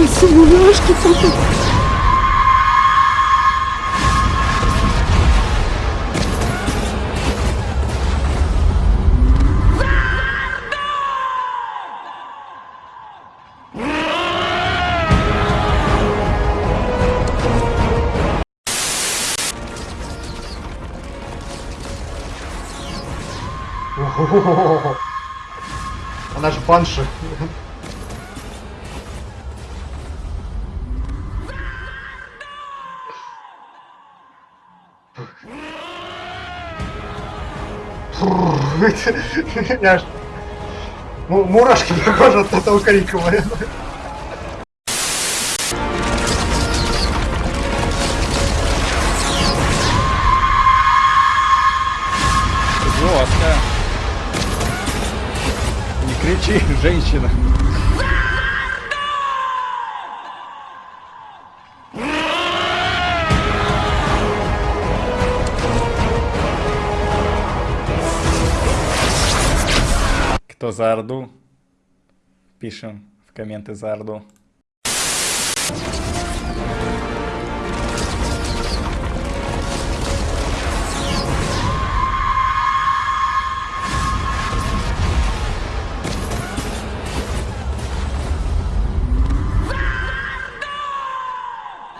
Мурашки тут. Ого. Она же банши. Я. Му- Мурашки похожи от этого блин. Жестко. Не кричи, женщина. Кто за Орду? Пишем в комменты за Орду.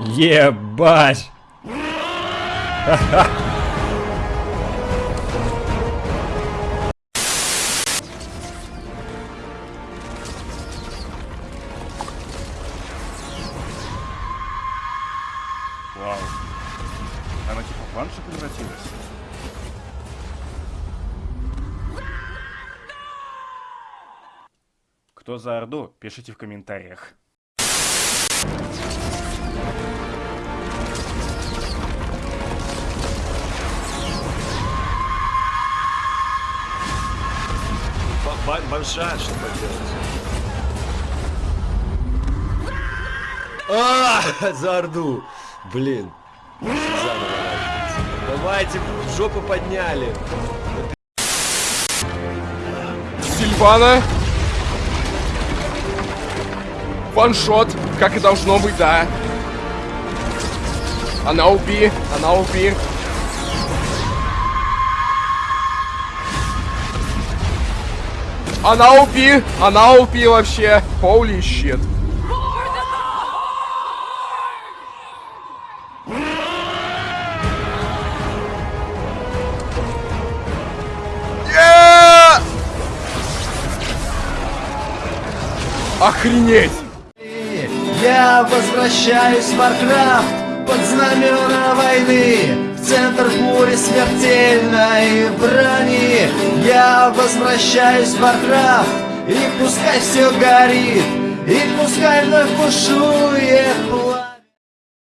Ебать! Она типа в баншу превратилась? Кто за Орду, пишите в комментариях. Банша, что поделать? А, за Орду! Блин. Заново. Давайте, жопу подняли. Сильвана. Ваншот, как и должно быть, да. Она уби, она уби. Она уби, она уби вообще. Holy shit. Охренеть! Я возвращаюсь в Warcraft под знамена войны В центр бури смертельной брони Я возвращаюсь в Warcraft И пускай все горит И пускай вновь бушует пламя